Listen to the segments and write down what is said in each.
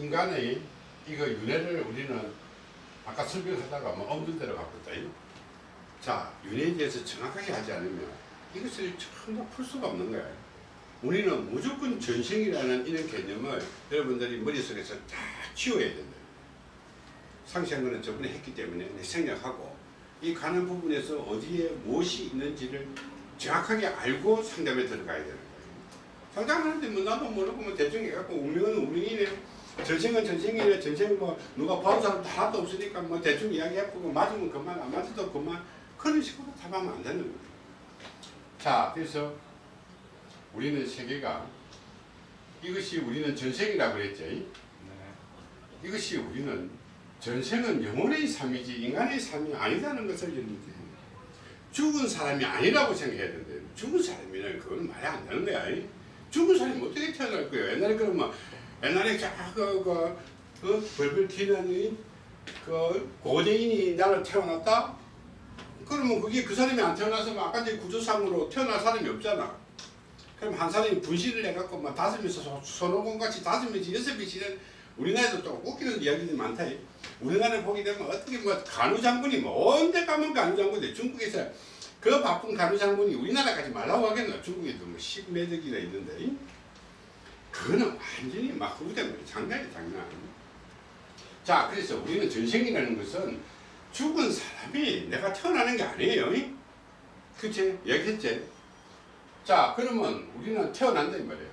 인간의 이거 윤회를 우리는 아까 설명하다가 뭐 없는 대로 있다. 자, 윤회에 대해서 정확하게 하지 않으면 이것을 전부 풀 수가 없는 거야. 우리는 무조건 전생이라는 이런 개념을 여러분들이 머릿속에서 다 치워야 된다. 거는 저번에 했기 때문에 생략하고 이 가는 부분에서 어디에 무엇이 있는지를 정확하게 알고 상담에 들어가야 되는 거예요. 상담하는데 뭐 나도 모르고 뭐 대충 해갖고 운명은 운명이네. 전생은 전생이네. 전생 뭐 누가 봐온 사람도 하나도 없으니까 뭐 대충 이야기해보고 맞으면 그만 안 맞아도 그만 그런 식으로 답하면 안 되는 거예요. 자 그래서 우리는 세계가 이것이 우리는 전생이라고 그랬죠. 이것이 우리는 전생은 영혼의 삶이지 인간의 삶이 아니다는 것을 여러분들 죽은 사람이 아니라고 생각해야 된대요. 죽은 사람이면 그건 말이 안 되는 거야. 죽은 사람이 어떻게 태어날 거예요? 옛날에 그러면 옛날에 저그 그, 그 벌벌 튀는 그 고대인이 나를 태어났다? 그러면 그게 그 사람이 안 태어나서 아까 전 구조상으로 태어날 사람이 없잖아. 그럼 한 사람이 분실을 해갖고 막 다섯 명이서 손오공 같이 다섯 명씩 여섯 명씩은 우리나라에도 또 웃기는 이야기들이 많다. 우리나라에 보게 되면 어떻게 뭐 간우장군이 뭐 언제 가면 간우장군이 중국에서 그 바쁜 간우장군이 우리나라까지 말라고 하겠나 중국에도 뭐 십매덕이나 있는데 그거는 완전히 막 후대면 장난이 장난. 자 그래서 우리는 전생이라는 것은 죽은 사람이 내가 태어나는 게 아니에요. 그치? 얘기했지? 자 그러면 우리는 태어난다 이 말이에요.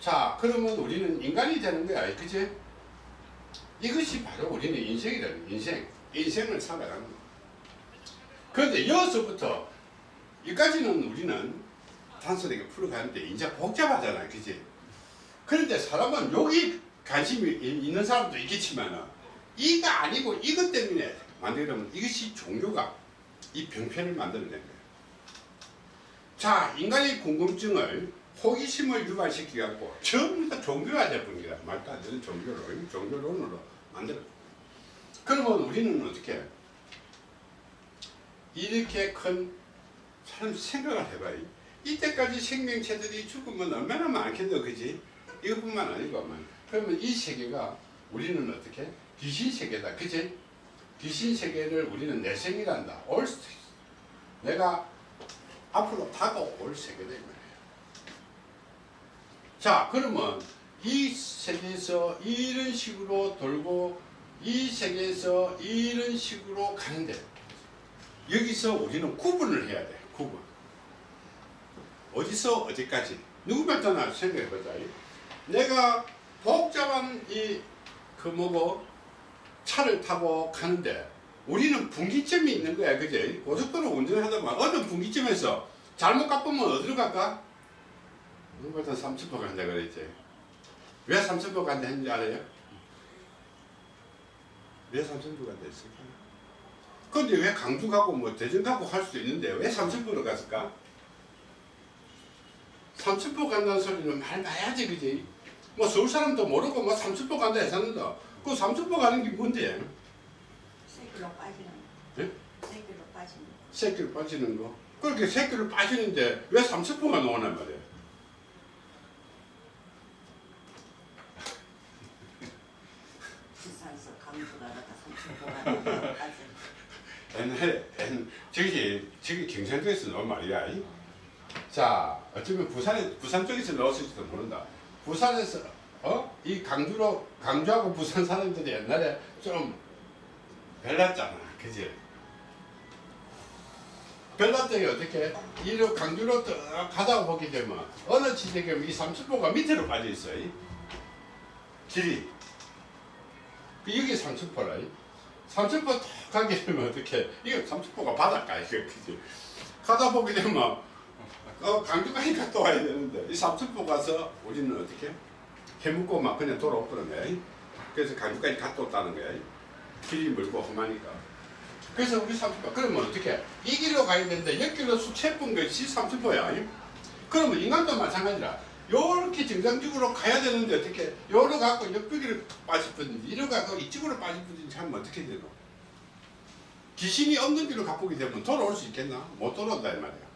자 그러면 우리는 인간이 되는 거야 그치? 이것이 바로 우리는 인생이라는 인생. 인생을 살아가는 거야 그런데 여기서부터 여기까지는 우리는 단순하게 풀어가는데 이제 복잡하잖아 그지? 그런데 사람은 여기 관심이 있는 사람도 있겠지만 이거 아니고 이것 때문에 만들려면 이것이 종교가 이 병편을 만들어낸 거예요. 자 인간의 궁금증을 호기심을 유발시켜 갖고 전부 다 종교화 제품이다. 말도 안 되는 종교로 종교론으로 만들어. 그러면 우리는 어떻게 이렇게 큰 사람 생각을 해봐요 이때까지 생명체들이 죽으면 얼마나 많겠노 그지? 이것뿐만 아니고 그러면 이 세계가 우리는 어떻게? 귀신 세계다 그지? 귀신 세계를 우리는 내생이란다. 올 내가 앞으로 다가올 세계다 이 말이에요 자 그러면 이 세계에서 이런 식으로 돌고 이 세계에서 이런 식으로 가는데 여기서 우리는 구분을 해야 돼 구분 어디서 어디까지 누구 말잖아 생각해보자 내가 복잡한 이 그 뭐고 차를 타고 가는데 우리는 분기점이 있는 거야 그제 고속도로 운전하다 보면 어떤 분기점에서 잘못 가보면 어디로 갈까 누구보다 30분 간다 그랬지 왜 30분 간다 했는지 알아요? 왜 30분 간다 했을까? 근데 왜 강주 가고 뭐 대전 가고 할 수도 있는데 왜 30분으로 갔을까? 30분 간다는 소리는 말 봐야지 그지 뭐 서울 사람도 모르고 뭐 30분 간다 했었는데 그 30분 가는 게 뭔데? 새끼로 빠지는 예? 새끼로 빠지는 새끼로 빠지는 거 그렇게 새끼로 빠지는데 왜 30분가 나오란 말이야 부산에서 강주 가다가 삼천포 가다가 빠지는 옛날에 옛- 저기 저기 경상도에서 나온 말이야 이? 자 어쩌면 부산에 부산 쪽에서 나왔을지도 모른다. 부산에서 어? 이 강주로 강주하고 부산 사람들이 옛날에 좀 별났잖아. 그지? 별났더니 어떻게? 이로 강주로 또 가다가 보게 되면 어느 지역에 이 30도가 밑으로 빠져 있어 이? 길이. 그 여기 30도라 이? 30도 딱 가게 되면 어떻게? 이거 30도가 바닷가 이거. 그지? 가다 보게 되면 어, 강주까지 갔다 와야 되는데. 이 30도 가서 우리는 어떻게? 해먹고 막 그냥 돌아오더는 거야 그래서 강주까지 갔다 왔다는 거야 길이 멀고 험하니까. 그래서 우리 30도 그러면 어떻게? 이 길로 가야 되는데 옆길로 수채분 것이 30도야 그러면 인간도 마찬가지라. 요렇게 정상적으로 가야 되는데 어떻게? 요로 갖고 옆길로 빠집든지 이로 갖고 이쪽으로 빠집든지 하면 어떻게 되노? 귀신이 없는 길로 가보게 되면 돌아올 수 있겠나? 못 돌아온다 이 말이야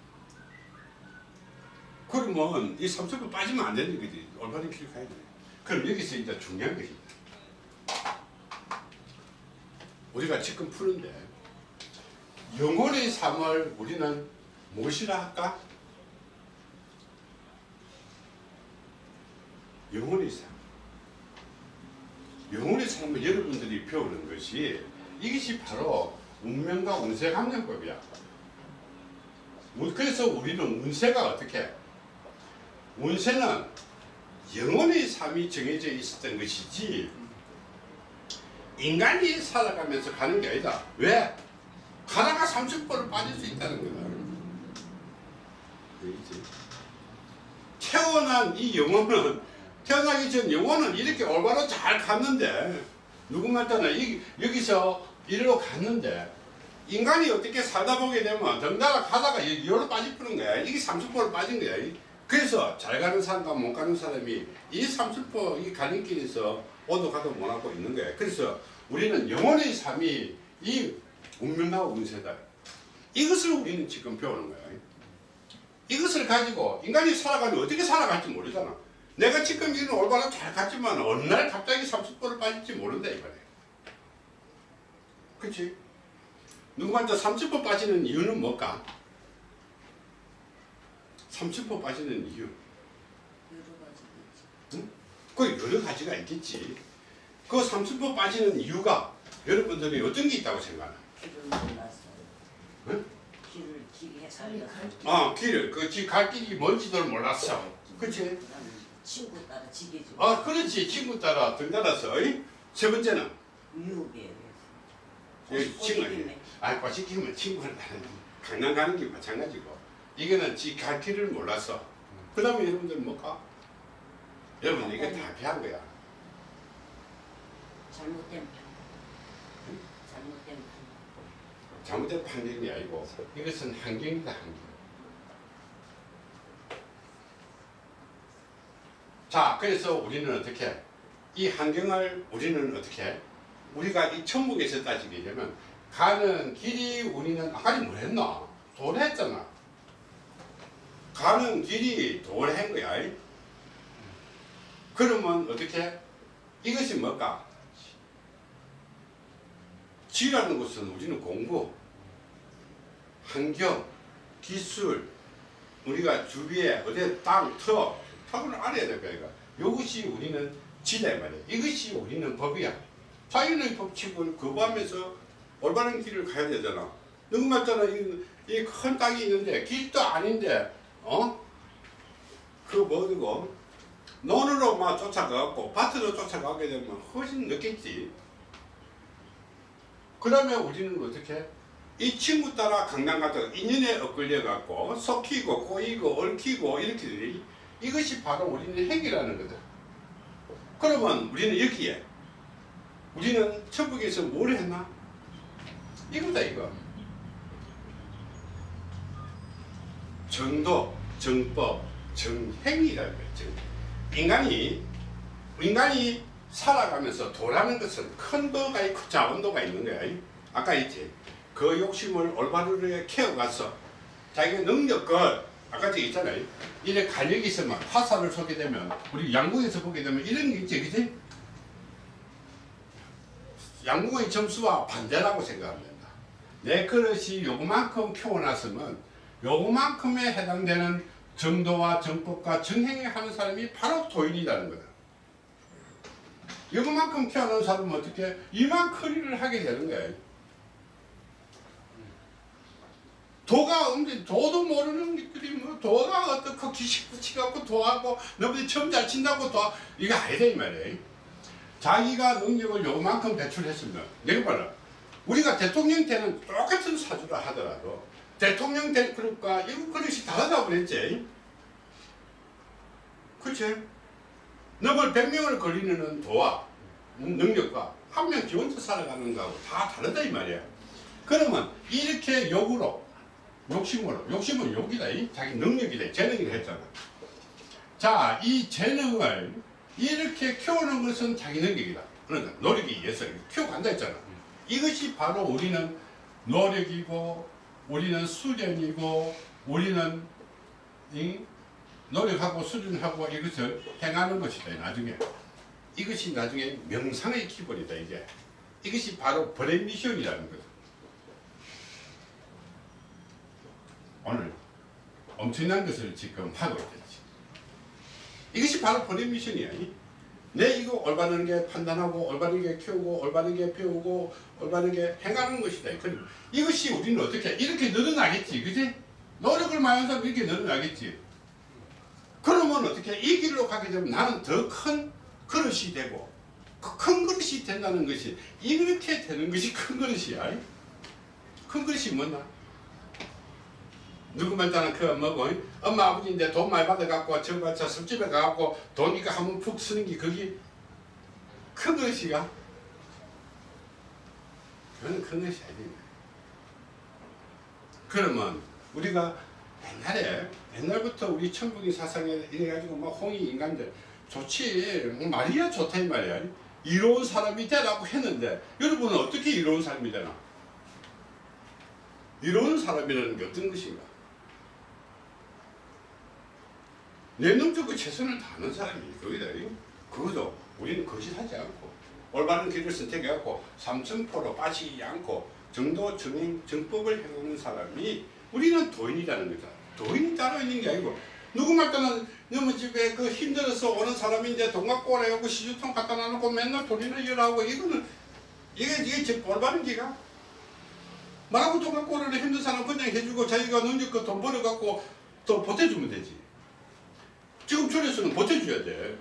그러면 이 30분 빠지면 안 되는 거지 올바른 길을 가야 돼 그럼 여기서 이제 중요한 것이. 우리가 지금 푸는데 영혼의 삶을 우리는 무엇이라 할까? 영혼의 삶. 영혼의 삶을 여러분들이 배우는 것이 이것이 바로 운명과 운세 감정법이야. 우- 그래서 우리는 운세가 어떻게? 운세는 영혼의 삶이 정해져 있었던 것이지 인간이 살아가면서 가는 게 아니다. 왜? 가다가 30%를 빠질 수 있다는 거다. 태어난 이 영혼은 태어나기 전 영혼은 이렇게 올바로 잘 갔는데 누구만 떠나 여기서 이리로 갔는데 인간이 어떻게 살다 보게 되면 덩달아 가다가 여기로 빠져버린 거야. 이게 30% 빠진 거야. 그래서 잘 가는 사람과 못 가는 사람이 이 30%이 가는 길에서 오도 가도 못 하고 있는 거야. 그래서 우리는 영혼의 삶이 이 운명과 운세다. 이것을 우리는 지금 배우는 거야. 이것을 가지고 인간이 살아가면 어떻게 살아갈지 모르잖아. 내가 지금 이는 올바로 잘 갔지만 어느 날 갑자기 30%를 빠질지 모른다 이 말이야. 그치? 누구한테 30% 빠지는 이유는 뭘까? 30% 빠지는 이유. 여러 가지 있지. 그 여러 가지가 있겠지. 그30% 빠지는 이유가 여러분들이 어떤 게 있다고 생각하나? 응? 길을 길게 살려. 아, 길을, 그, 지- 갈 길이 뭔지도 몰랐어. 그치? 친구 따라 지게 좀. 아, 그렇지. 친구 따라 등 따라서. 어이? 세 번째는? 유혹에 예. 친구. 아, 꼬시키면 친구를 강남 가는 게 마찬가지고. 이거는 지 갈 길을 몰랐어. 그 다음에 여러분들 뭘까? 여러분, 이게 다 배한 거야. 잘못된 판. 잘못된 판. 잘못된 판결이 아니고, 이것은 환경이다, 환경. 자, 그래서 우리는 어떻게? 이 환경을 우리는 어떻게? 우리가 이 천국에서 따지게 되면, 가는 길이 우리는, 아까 뭐 했나? 도래했잖아. 가는 길이 도래한 거야. 그러면 어떻게? 이것이 뭘까? 지라는 것은 우리는 공부, 환경, 기술, 우리가 주위에 어디 땅, 터, 턱을 알아야 될 거야. 이것이 우리는 지다 이 말이야. 이것이 우리는 법이야. 자연의 법칙을 거부하면서 올바른 길을 가야 되잖아. 누구 맞잖아. 이 큰 땅이 있는데 길도 아닌데 어? 그 뭐고 논으로 막 쫓아가고 밭으로 쫓아가게 되면 훨씬 늦겠지. 그러면 우리는 어떻게? 이 친구 따라 강남 가다가 인연에 엇걸려 갖고 속히고 꼬이고 얽히고 이렇게 되니 이것이 바로 우리는 핵이라는 거다. 그러면 우리는 여기에 우리는 천국에서 뭘 했나? 이거다 이거. 정도, 정법, 정행이라는 거죠. 인간이 인간이 살아가면서 도라는 것은 큰 도가 있고 작은 도가 있는 거야. 아까 있지. 그 욕심을 올바르게 키워가서 자기가 능력을 아까 저기 있잖아요. 이래 간역이 있으면 화살을 쏘게 되면 우리 양궁에서 보게 되면 이런 게 있지, 그지? 양궁의 점수와 반대라고 생각하면 된다. 내 그릇이 요만큼 키워놨으면 요만큼에 해당되는 정도와 정법과 정행에 하는 사람이 바로 도인이라는 거다. 요만큼 키워놓은 사람은 어떻게 이만큼을 하게 되는 거예요. 도가 없는데 도도 모르는 것들이 뭐 도가 어떻고 기식 붙이 갖고 도하고 너희들 처음 잘 친다고 도 이게 아니다 이 말이에요. 자기가 능력을 요만큼 배출했으면 내가 봐라 우리가 대통령 때는 똑같은 사주를 하더라도 대통령 될 그릇과 이거 그릇이 다르다고 그랬지. 그치? 너걸 100명을 걸리는 도와 음, 능력과 한명지 혼자 살아가는 거하고 다 다르다 이 말이야. 그러면 이렇게 욕으로 욕심으로 욕심은 욕이다 이? 자기 능력이다 재능이라 했잖아. 자 이 재능을 이렇게 키우는 것은 자기 능력이다. 그러니까 의해서 이렇게 키워간다 했잖아. 이것이 바로 우리는 노력이고 우리는 수련이고 우리는 이 노력하고 수련하고 이것을 행하는 것이다 나중에. 이것이 나중에 명상의 기본이다 이게. 이것이 바로 brain mission이라는 거죠. 오늘 엄청난 것을 지금 하고 있겠지. 이것이 바로 brain mission이야 이. 내 이거 올바른 게 판단하고 올바른 게 키우고 올바른 게 배우고 올바른 게 행하는 것이다. 그럼 이것이 우리는 어떻게 이렇게 늘어나겠지? 그지? 노력을 많이 한 사람 이렇게 늘어나겠지? 그러면 어떻게 이 길로 가게 되면 나는 더 큰 그릇이 되고 그큰 그릇이 된다는 것이 이렇게 되는 것이 큰 그릇이야. 큰 그릇이 뭐나? 누구만 따는 그 뭐고 엄마 아버지인데 돈 많이 받아갖고 저거 저 술집에 가갖고 돈 이거 한번 푹 쓰는 게 그게 큰 그릇이가? 그건 큰 것이 아니야. 그러면 우리가 옛날에 옛날부터 우리 천국의 사상에 이래가지고 막 홍이 인간들 좋지 뭐 말이야 좋다 이 말이야 이로운 사람이 되라고 했는데 여러분은 어떻게 이로운 사람이 되나? 이로운 사람이라는 게 어떤 것인가? 내놈적으로 최선을 다하는 사람이 거기다 그것도 우리는 거짓하지 않고 올바른 길을 선택해갖고 삼천포로 빠지지 않고 정도 정행 정법을 행하는 사람이 우리는 도인이라는 거다. 도인이 따로 있는 게 아니고 누구 말따는 너무 집에 그 힘들어서 오는 사람인데 해갖고 시주통 갖다 놔놓고 맨날 돈이나 열하고 이거는 이게 이게 제 올바른 기가 말하고 돈 갖고 오라는 힘든 사람 그냥 해주고 자기가 능력껏 돈 벌어갖고 또 보태주면 되지. 지금 절에서는 보태줘야 돼.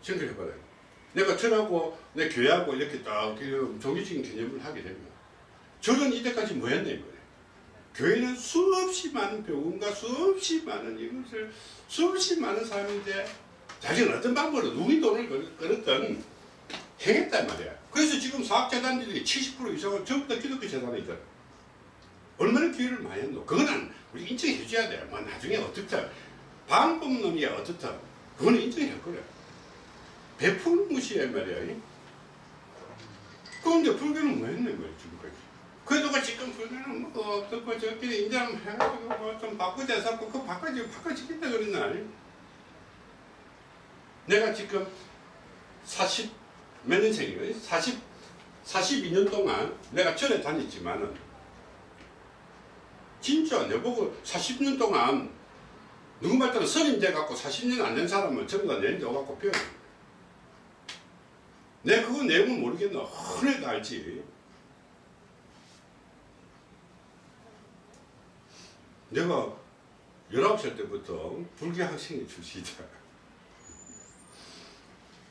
생각해봐라. 내가 절하고 내 교회하고 이렇게 딱그 종교적인 개념을 하게 되면 절은 이때까지 뭐 했나 이거예요. 교회는 수없이 많은 배움과 수없이 많은 이것을 수없이 많은 사람인데 자기는 어떤 방법으로 누구의 돈을 끌- 끌었든 행했단 말이야. 그래서 지금 사업재단들이 70% 이상은 전부 다 기독교 재단에 있거든. 얼마나 기회를 많이 했노? 그거는 우리 인정해 줘야 돼. 뭐 나중에 어떻다. 방법론이야 어떻다. 그거는 인정할 거래. 베푸는 것이야 말이야. 그런데 불교는 뭐 했는 거야 지금까지. 그래도 지금 불교는 뭐 어떻고 저끼리 인정 해가지고 뭐좀 바꾸자 해서 그거 바꿔지 바꿔지겠다 그랬나? 내가 지금 40 몇 년생이거든? 40 42년 동안 내가 절에 다녔지만은 진짜 내보고 40년 동안 누구 말 따라 선임 돼 갖고 40년 안 된 사람은 전부 다 내인데 오갖고 배워. 내 그거 내용은 모르겠나. 흔해도 알지. 내가 19살 때부터 불교 학생이 출시다.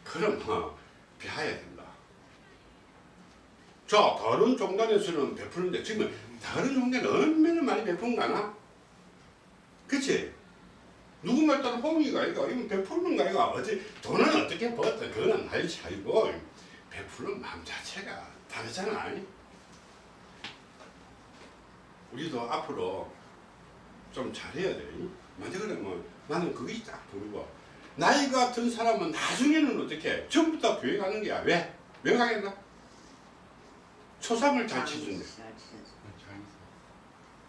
그럼 뭐 배워야 된다. 자, 다른 종단에서는 베푸는데 지금 다른 종단은 얼마나 많이 베푼가나? 그치? 누구 말 따라 홍이가 아이가 이건 베푸는 거 아이가 어디 돈은 어떻게 벌었든 그거는 나의 차이고 베푸는 마음 자체가 다르잖아. 우리도 앞으로 좀 잘해야 돼. 만약 그러면 나는 그게 딱 보이고 나이가 든 사람은 나중에는 어떻게 전부 다 교회 가는 게야. 왜? 왜 가겠나? 초상을 잘 치준대.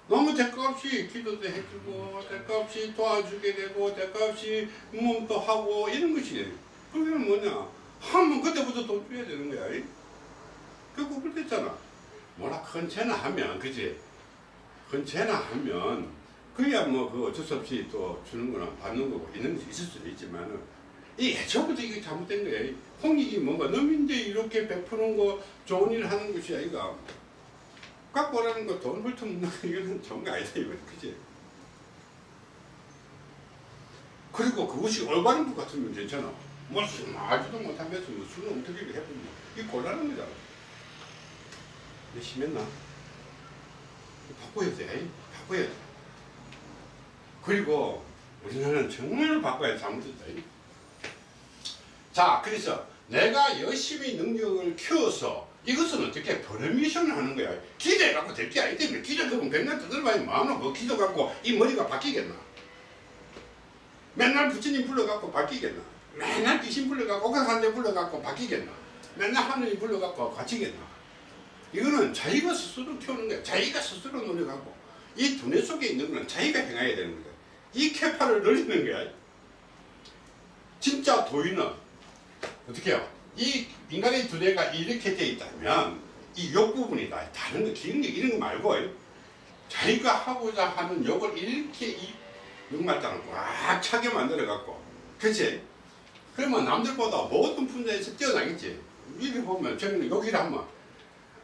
너무 대가 없이 기도도 해주고 대가 없이 도와주게 되고 대가 없이 몸도 하고 이런 것이 그게 뭐냐? 하면 그때부터 돈 줘야 되는 거야. 이? 결국 그랬잖아. 뭐라 큰 죄나 하면 그지? 큰 죄나 하면 그야 뭐 그 어쩔 수 없이 또 주는 거나 받는 거고 있는 것이 있을 수도 있지만은 이 애초부터 이게 잘못된 거야. 이 홍익이 뭔가 놈인데 이렇게 베푸는 거 좋은 일 하는 것이 아이가 오라는 거 돈 훑어먹는 거 이거는 좋은 거 아니다 이거 그지? 그리고 그것이 올바른 것 같으면 괜찮아. 뭐술 마지도 못하면서 뭐 술은 어떻게 해보면 이 곤란한 거잖아 근데 심했나? 바꿔야 돼 바꿔야 돼 그리고 우리나라는 정말 바꿔야 돼 잘못했다 자 그래서 내가 열심히 능력을 키워서 이것은 어떻게 퍼미션을 하는 거야? 기대 갖고 될 게 아니기 때문에 기대 갖고 백날 두들봐야 뭐하노 그 기도 갖고 이 머리가 바뀌겠나? 맨날 부처님 불러갖고 바뀌겠나? 맨날 귀신 불러갖고 옥상산대 불러갖고 바뀌겠나? 맨날 하느님 불러갖고 갇히겠나? 이거는 자기가 스스로 키우는 거야. 자기가 스스로 노력하고 이 두뇌 속에 있는 거는 자기가 행해야 되는 거야. 이 캐파를 늘리는 거야. 진짜 도인은 어떻게 해요? 이 인간의 두뇌가 이렇게 돼 있다면 이 욕 부분이다. 다른 거 기능력 이런 거 말고 자기가 하고자 하는 욕을 이렇게 이 욕말단을 꽉 차게 만들어 갖고 그치? 그러면 남들보다 모든 분야에서 뛰어나겠지. 이렇게 보면 저는 여기를 하면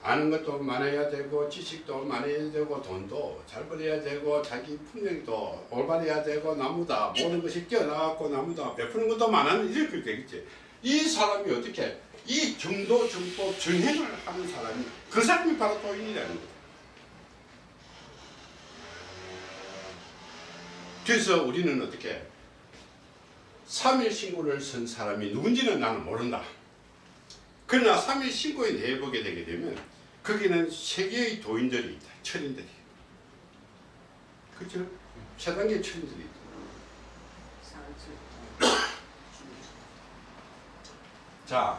아는 것도 많아야 되고 지식도 많아야 되고 돈도 잘 벌어야 되고 자기 품력도 올바르야 되고 나무다 모든 것이 뛰어나갖고 나무다 베푸는 것도 많아는 이렇게 되겠지 이 사람이 어떻게 이 정도 정법 정행을 하는 사람이 그 사람이 바로 도인이라는 거야 그래서 우리는 어떻게 3일 신고를 쓴 사람이 누군지는 나는 모른다 그러나 3일 신고에 내보게 되게 되면 거기는 세계의 도인들이 있다. 철인들이. 그죠? 세 단계 철인들이 있다. 상처. 자,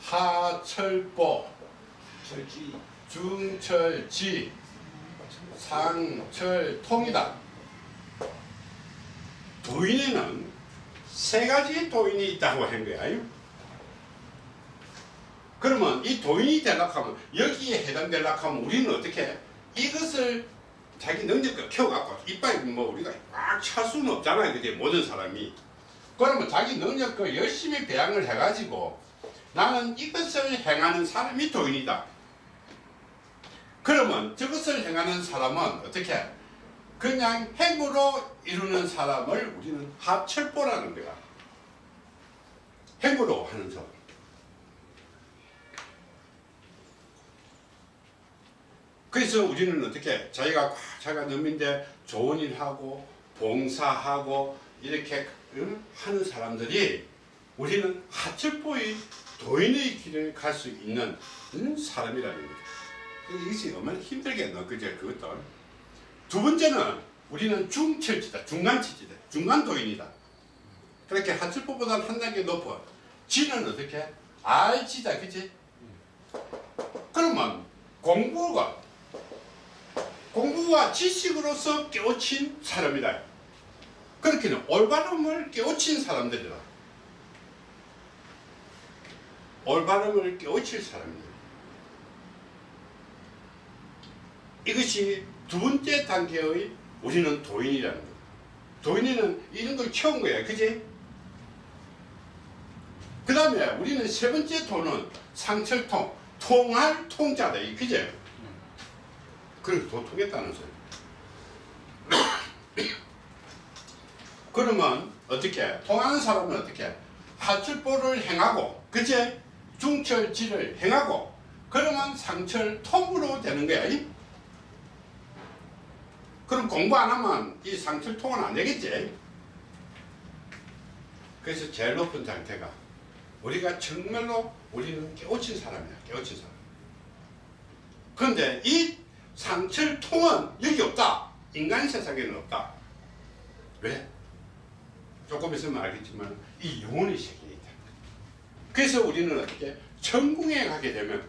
하철보, 철지 중철지, 상철통이다. 도인에는 세 가지 도인이 있다고 한 거야. 그러면 이 도인이 되려고 하면 여기에 해당되려고 하면 우리는 어떻게 해? 이것을 자기 능력을 키워갖고 이빨 뭐 우리가 꽉 찰 수는 없잖아요. 그게 모든 사람이. 그러면 자기 능력을 열심히 배양을 해가지고 나는 이것을 행하는 사람이 도인이다. 그러면 저것을 행하는 사람은 어떻게 해? 그냥 행으로 이루는 사람을 우리는 합철보라는 거야. 행으로 하는 사람. 그래서 우리는 어떻게 자기가 꽉 자기가 넘인데 좋은 일 하고 봉사하고 이렇게 응? 하는 사람들이 우리는 하철보의 도인의 길을 갈 수 있는 응? 사람이라는 거죠. 이것이 얼마나 힘들겠노 그제 그것도 두 번째는 우리는 중철지다 중간치지다 중간도인이다 그렇게 하철보보다 한 단계 높아 지는 어떻게 알지다 그치 그러면 공부가 공부와 지식으로서 깨우친 사람이다. 그렇게는 올바름을 깨우친 사람들이다. 올바름을 깨우칠 사람이다. 이것이 두 번째 단계의 우리는 도인이라는 거. 도인이는 이런 걸 키운 거야. 그지? 그 다음에 우리는 세 번째 도는 상철통, 통할 통자다. 그지? 그래서 도통했다는 소리. 그러면 어떻게? 통하는 사람은 어떻게? 하철보를 행하고, 그치? 중철지를 행하고, 그러면 상철 통으로 되는 거야. 이? 그럼 공부 안 하면 이 상철 통은 안 되겠지? 그래서 제일 높은 상태가 우리가 정말로 우리는 깨우친 사람이야. 깨우친 사람. 그런데 이 상철통은 여기 없다. 인간 세상에는 없다. 왜? 조금 있으면 알겠지만 이 영혼의 세계에 있다. 그래서 우리는 어떻게 천궁에 가게 되면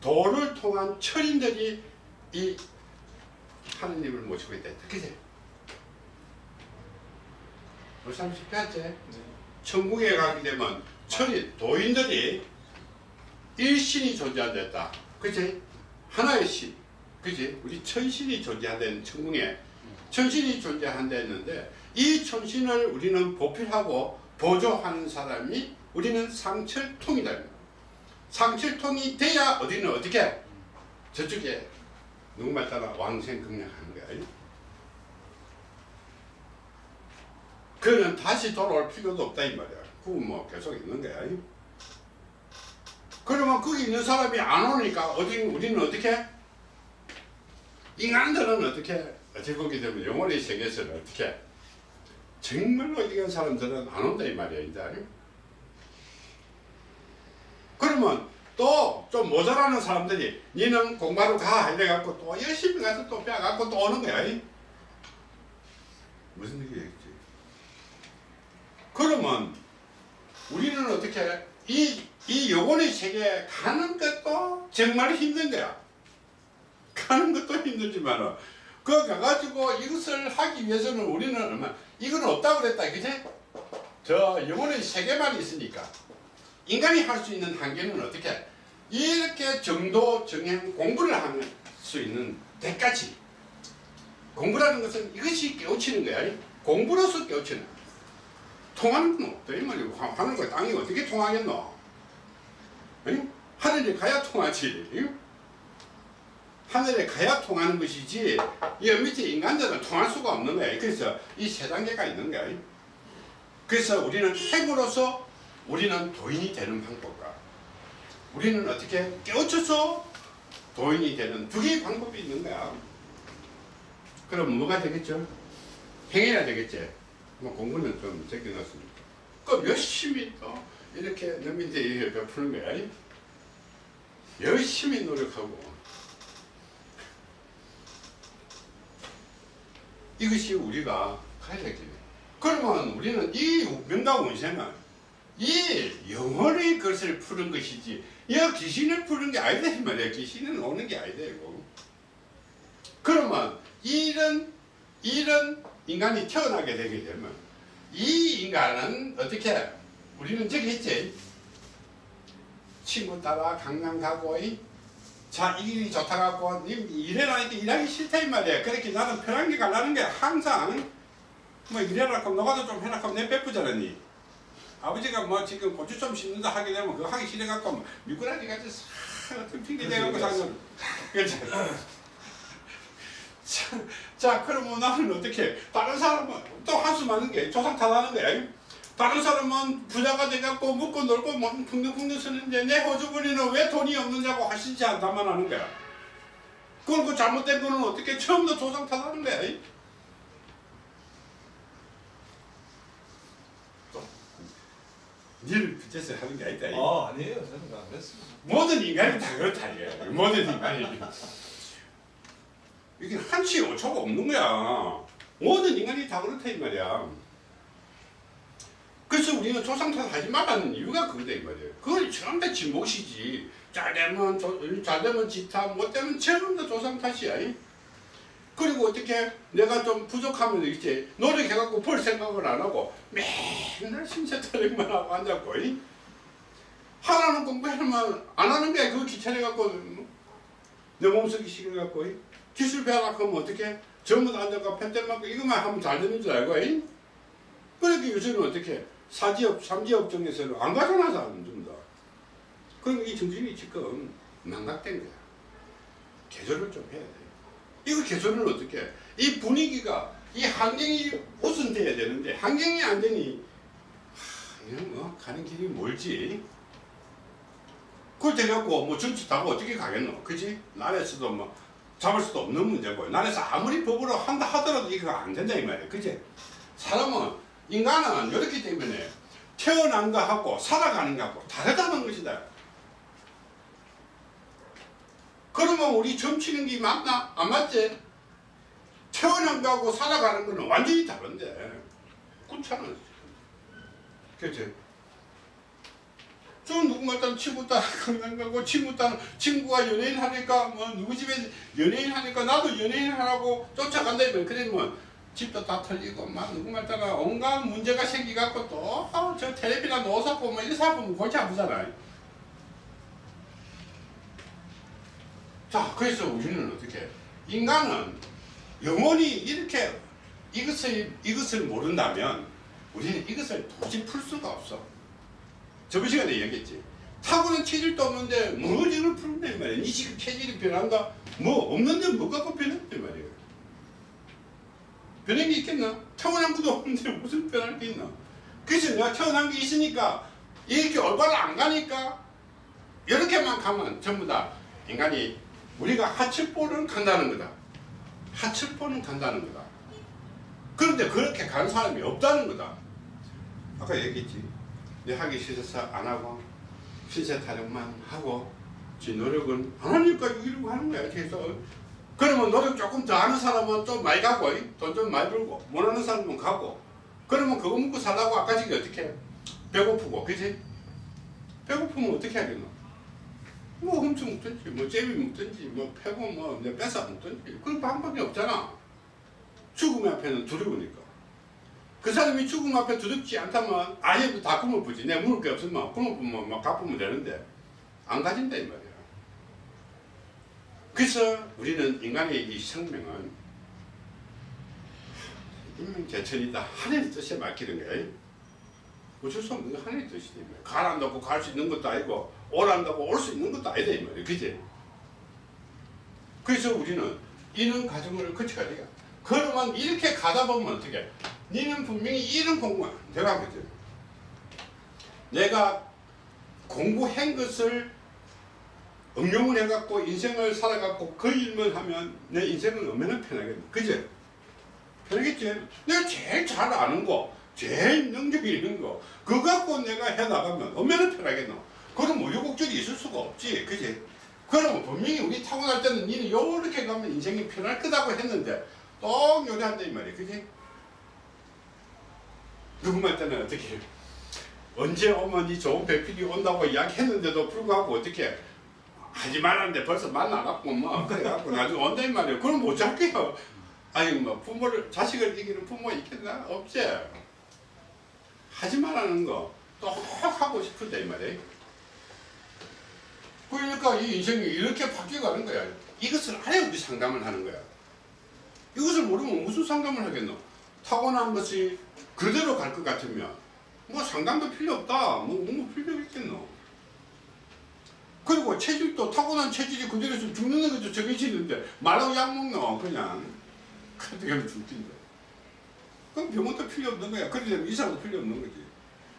도를 통한 철인들이 이 하느님을 모시고 있다. 그지? 우리 사람 쉽지 천국에 가게 되면 철인, 도인들이 일신이 존재한다. 그치? 하나의 신. 그지? 우리 천신이 존재한다는 천궁에 천신이 존재한다 했는데 이 천신을 우리는 보필하고 보조하는 사람이 우리는 상철통이다. 상철통이 돼야 어디는 어떻게? 저쪽에 누구 말 따라 왕생극락하는 거야. 그는 다시 돌아올 필요도 없다 이 말이야. 그건 뭐 계속 있는 거야. 그러면 거기 있는 사람이 안 오니까 어디 우리는 어떻게? 인간들은 어떻게 어찌 보게 되면 영혼의 세계에서는 어떻게 정말로 이런 사람들은 안 온다 이 말이야 이제 그러면 또 좀 모자라는 사람들이 니는 공부하러 가 이래갖고 또 열심히 가서 또 빼갖고 또 오는 거야 이? 무슨 얘기겠지 그러면 우리는 어떻게 이, 이 영혼의 세계에 가는 것도 정말 힘든 거야. 가는 것도 힘들지만 그 가가지고 이것을 하기 위해서는 우리는 얼마 이건 없다고 그랬다 그지? 저 영혼의 세계만 있으니까 인간이 할 수 있는 한계는 어떻게 이렇게 정도 정행 공부를 할 수 있는 데까지 공부라는 것은 이것이 깨우치는 거야 공부로서 깨우치는 거야. 통하는 건 없다 이 말이야 하- 하늘과 땅이 어떻게 통하겠노? 하늘에 가야 통하지 응? 하늘에 가야 통하는 것이지 이 밑에 인간들은 통할 수가 없는 거야. 그래서 이 세 단계가 있는 거야. 그래서 우리는 핵으로서 우리는 도인이 되는 방법과 우리는 어떻게 깨우쳐서 도인이 되는 두 개의 방법이 있는 거야. 그럼 뭐가 되겠죠? 행해야 되겠지? 뭐 공부는 좀 제껴놨으니까. 그럼 열심히 또 이렇게 너민들에게 베푸는 거야. 열심히 노력하고 이것이 우리가 가야 되겠네 그러면 우리는 이 명가운세는 이 영혼의 것을 푸는 것이지 이 귀신을 푸는 게 아니다 이 말이야 귀신은 오는 게 아니다 이거. 그러면 이런 이런 인간이 태어나게 되게 되면 이 인간은 어떻게 우리는 저기 했지? 친구 따라 강남 가고 이? 자, 이 일이 좋다 갖고 님 일해라니까 일하기 싫다 이 말이야. 그렇게 나는 편한 게 가려는 게 항상 뭐 일해라 그럼 너가도 좀 해라 그럼 내 베푸잖아 니. 아버지가 뭐 지금 고추 좀 심는다 하게 되면 그거 하기 싫어 갖고 미꾸라지 같이 싹 핑계 대갖고 사는 그렇지. 자, 자 그러면 나는 어떻게 다른 사람은 또 한수 많은 게 조상 탓하는 거야. 다른 사람은 부자가 돼갖고 먹고 놀고 뭐 풍덩풍덩 쓰는데 내 호주머니는 왜 돈이 없느냐고 하시지 않다만 하는 거야. 그걸 그 잘못된 거는 어떻게 처음부터 조상 탓하는 거야. 니를 그제서 하는 게 아니다. 이. 아 아니에요 저는 안 그랬습니다. 모든 인간이 다 그렇다 이게. 모든 인간이. 이게 한치 오차가 없는 거야. 모든 인간이 다 그렇다 이 말이야. 그래서 우리는 조상 탓 하지 말라는 이유가 그거다 이 말이에요. 그걸 전부 다지 몫이지. 잘 되면 조, 잘 되면 지탓, 못 되면 전부 다 조상 탓이야. 이. 그리고 어떻게 내가 좀 부족하면 이제 노력해갖고 볼 생각을 안 하고 맨날 신세 타령만 하고 앉았고 이. 하라는 공부하면 안 하는 게 그거 귀찮아갖고 뭐, 내 몸속이 이. 기술 배워라 하면 어떻게 전부 다 앉아가 펜대 맞고 이것만 하면 잘 되는 줄 알고 이. 그러니까 요새는 어떻게 사지역, 삼지역 중에서는 안안 준다. 그럼 이 정신이 지금 망각된 거야. 개조를 좀 해야 돼. 이거 개조를 어떻게 해? 이 분위기가 이 환경이 우선돼야 되는데 환경이 안 되니 하, 이건 뭐 가는 길이 멀지. 그걸 돼갖고 뭐 전투 타고 어떻게 가겠노? 그지? 나라에서도 뭐 잡을 수도 없는 문제고 나라에서 아무리 법으로 한다 하더라도 이거 안 된다 이 말이야. 그지? 사람은 인간은 이렇기 때문에 태어난 거하고 살아가는 거하고 다르다는 것이다. 그러면 우리 점치는 게 맞나? 안 맞지? 태어난 거하고 살아가는 거는 완전히 다른데. 그렇잖아. 그치? 저 누군가 따라 친구 따라 강남 가고 친구 따라 친구가 연예인 하니까 뭐 누구 집에 연예인 하니까 나도 연예인 하라고 쫓아간다 이면 그러면 집도 다 털리고 막 누구 말 따라 온갖 문제가 생기갖고 또저 텔레비나 노사 보면 이사 보면 골치 아프잖아. 자 그래서 우리는 어떻게 인간은 영원히 이렇게 이것을 이것을 모른다면 우리는 이것을 도저히 풀 수가 없어. 저번 시간에 얘기했지. 타고난 체질도 없는데 뭘 이걸 푸는다 이 말이야. 니 지금 체질이 변한다? 뭐 없는데 뭐 변한다 이 말이야. 변한 게 있겠나? 태어난 것도 없는데 무슨 변할 게 있나? 그래서 내가 태어난 게 있으니까 이렇게 올바로 안 가니까 이렇게만 가면 전부 다 인간이 우리가 하천포는 간다는 거다. 하천포는 간다는 거다. 그런데 그렇게 가는 사람이 없다는 거다. 아까 얘기했지. 내 하기 싫어서 안 하고 신세 타령만 하고 지 노력은 안 하니까 이러고 하는 거야. 그래서 그러면 노력 조금 더 하는 사람은 좀 많이 가고 돈 좀 많이 벌고 못하는 사람은 가고 그러면 그거 먹고 살라고 아까 지금 어떻게 해? 배고프고 그지? 배고프면 어떻게 하겠노? 뭐 훔쳐 먹든지 뭐 제비 먹든지 뭐 패고 뭐내 뺏어 먹든지 그런 방법이 없잖아 죽음 앞에는 두려우니까 그 사람이 죽음 앞에 두렵지 않다면 아예 다 굶어보지. 내 물을 게 없으면 굶어보면 막 갚으면 되는데 안 가진다 이 말이야. 그래서 우리는 인간의 이 생명은 인명재천이다. 하늘의 뜻에 맡기는 거야. 어쩔 수 없는 거 하늘의 말이야. 가란다고 갈 수 있는 것도 아니고 오란다고 올 수 있는 것도 아니다 이 말이야. 그지? 그래서 우리는 이런 과정을 거쳐야 돼요. 그러면 이렇게 가다 보면 어떻게? 니는 분명히 이런 공부, 내가 하거든. 내가 공부한 것을 응용을 해갖고 인생을 살아갖고 그 일만 하면 내 인생은 얼마나 편하겠나. 그지? 편하겠지? 내가 제일 잘 아는 거, 제일 능력이 있는 거, 그거 갖고 내가 해나가면 얼마나 편하겠나. 그럼 우유곡절이 있을 수가 없지. 그지? 그러면 분명히 우리 타고날 때는 니는 요렇게 가면 인생이 편할 거다고 했는데 또 요리한다 이 말이야. 그지? 누구만 때는 어떻게 해? 언제 오면 이 좋은 배필이 온다고 이야기했는데도 불구하고 어떻게 하지 말았는데 벌써 만나갖고 뭐 그래갖고 나중에 온다 이 말이야. 그럼 못 잡게요. 아니 뭐 부모를 자식을 이기는 부모 있겠나? 없지. 하지 말라는 거 또 하고 싶은다 이 말이야. 그러니까 이 인생이 이렇게 바뀌어가는 거야. 이것을 알아야 우리 상담을 하는 거야. 이것을 모르면 무슨 상담을 하겠노? 타고난 것이 그대로 갈 것 같으면 뭐 상담도 필요 없다. 뭐, 뭐 필요 있겠노? 그리고 체질도 타고난 체질이 그대로 있으면 죽는 것도 정해져 있는데 말로 약 먹노 그냥 그렇게 하면 죽긴다. 그럼 병원도 필요 없는 거야. 그렇게 되면 이사도 필요 없는 거지.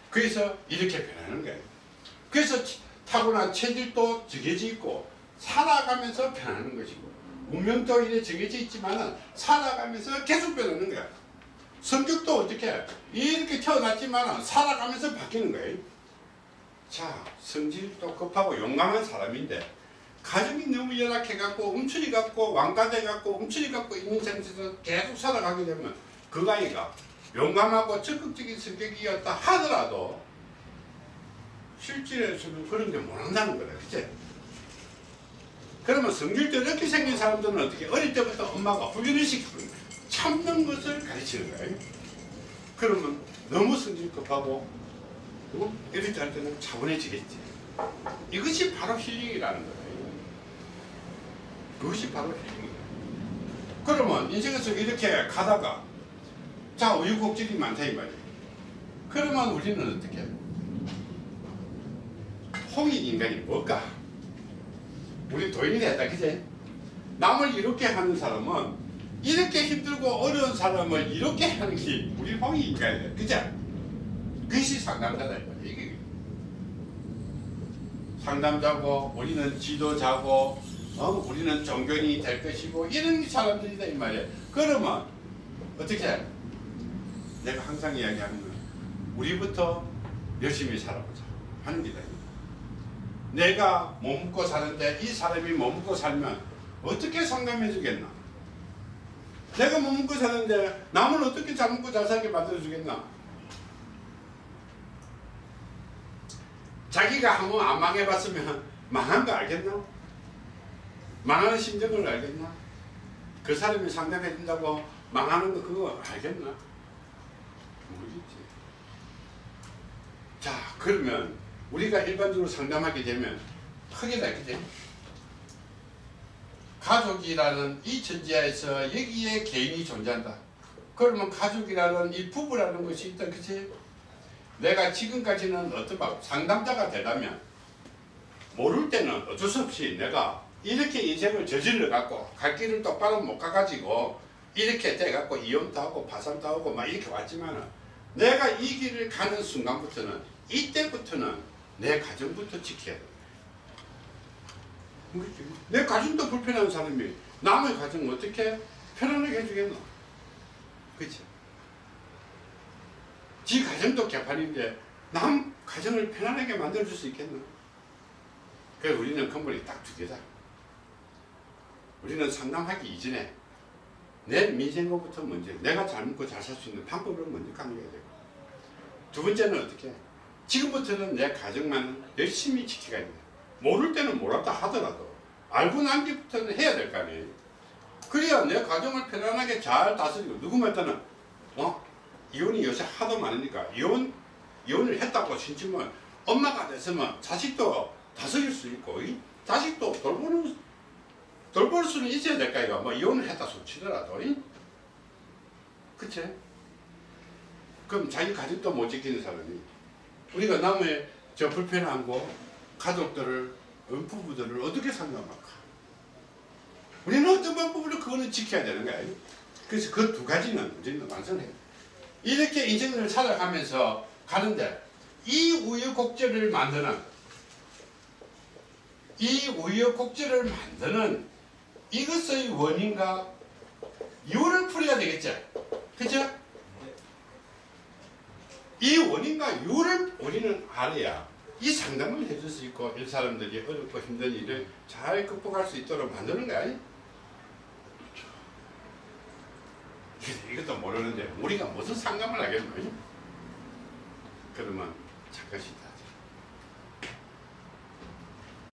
그래서 이렇게 변하는 거야. 그래서 치- 타고난 체질도 정해져 있고 살아가면서 변하는 것이고 운명도 이래 정해져 있지만 살아가면서 계속 변하는 거야. 성격도 어떻게 이렇게 태어났지만 살아가면서 바뀌는 거예요. 자, 성질도 급하고 용감한 사람인데 가정이 너무 열악해갖고 움츠리 갖고 왕가돼갖고 움츠리 갖고 있는 상태에서 계속 살아가게 되면 그 아이가 용감하고 적극적인 성격이었다 하더라도 실질에서는 그런 게 못한다는 거다. 그치? 그러면 성질도 이렇게 생긴 사람들은 어떻게 어릴 때부터 엄마가 훈련을 시키고 참는 것을 가르치는 거예요. 그러면 너무 성질 급하고 때할 때는 차분해지겠지. 이것이 바로 힐링이라는 거예요. 그것이 바로 힐링이에요. 그러면 인생에서 이렇게 가다가 자 우유곡절이 많다 이 말이에요. 그러면 우리는 어떻게? 홍익 인간이 뭘까? 우리 도인이 됐다 그제? 남을 이렇게 하는 사람은 이렇게 힘들고 어려운 사람을 이렇게 하는 게 우리 홍익 인간이야 그제? 그것이 상담자다 이게 상담자고 우리는 지도자고 어? 우리는 종견이 될 것이고 이런 사람들이다 이 말이야 그러면 어떻게 해? 내가 항상 이야기하는 건 우리부터 열심히 살아보자 하는 게다 내가 머뭇고 사는데 이 사람이 머뭇고 살면 어떻게 상담해 주겠나? 내가 머뭇고 사는데 남을 어떻게 잘 먹고 잘 살게 만들어 주겠나? 자기가 한 번 안 망해봤으면 망한 거 알겠나? 망하는 심정을 알겠나? 그 사람이 상담해 준다고 망하는 거 그거 알겠나? 모르겠지. 자, 그러면 우리가 일반적으로 상담하게 되면 크게 나겠지. 가족이라는 이 천지하에서 여기에 개인이 존재한다. 그러면 가족이라는 이 부부라는 것이 있다. 그치? 내가 지금까지는 어떤 막 상담자가 되다면 모를 때는 어쩔 수 없이 내가 이렇게 인생을 저질러 갖고 갈 길을 똑바로 못 가가지고 이렇게 돼 갖고 이혼도 하고 파산도 하고 막 이렇게 왔지만은 내가 이 길을 가는 순간부터는 이때부터는 내 가정부터 지켜야 돼. 내 가정도 불편한 사람이 남의 가정 어떻게 편안하게 해주겠노? 그치? 지 가정도 개판인데 남 가정을 편안하게 만들어줄 수 있겠노? 그래서 우리는 근본이 딱 두 개다. 우리는 상담하기 이전에 내 민생고부터 먼저 내가 잘 먹고 잘 살 수 있는 방법을 먼저 강조해야 되고 두 번째는 어떻게 해? 지금부터는 내 가정만 열심히 지켜가야 돼. 모를 때는 몰랐다 하더라도 알고 난 뒤부터는 해야 될 거 아니에요. 그래야 내 가정을 편안하게 잘 다스리고 누구한테는 어? 이혼이 요새 하도 많으니까 이혼 이혼을 했다고 신지면 엄마가 됐으면 자식도 다스릴 수 있고 이 자식도 돌보는 돌볼 수는 있어야 될까 이거 뭐 이혼을 했다 소치더라도 이? 그치? 그럼 자기 가족도 못 지키는 사람이 우리가 남의 저 불편한 거 가족들을 어, 부부들을 어떻게 상담할까? 우리는 어떤 방법으로 그거는 지켜야 되는 거야. 그래서 그 두 가지는 우리는 완성해. 이렇게 인생을 살아가면서 가는데 이 우여곡절을 만드는 이 우여곡절을 만드는 이것의 원인과 이유를 풀어야 되겠죠. 그죠? 이 원인과 이유를 우리는 알아야 이 상담을 해줄 수 있고 이 사람들이 어렵고 힘든 일을 잘 극복할 수 있도록 만드는 거야. 그래서 이것도 모르는데 우리가 무슨 상담을 하겠노? 그러면 잠깐이다.